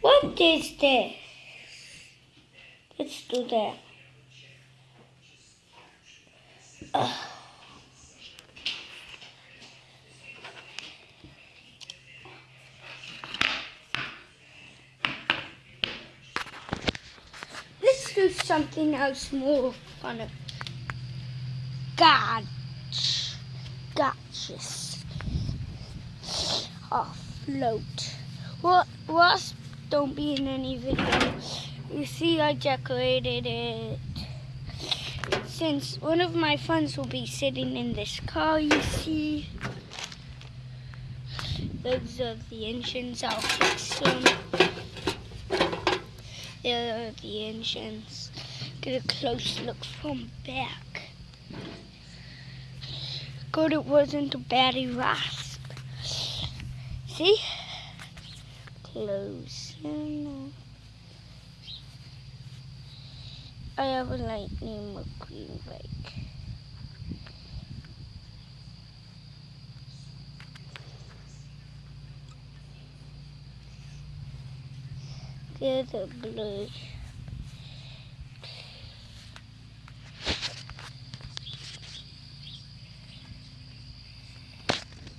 What is this? Let's do that. Ugh. Let's do something else more fun. Gotch. Gotchas. Afloat. What wasp don't be in any video. You see I decorated it. Since one of my friends will be sitting in this car, you see. Those are the engines. I'll fix them. There are the engines. Get a close look from back. Good, it wasn't a batty rasp. See? Close. I have a lightning McQueen bike. Get a blue.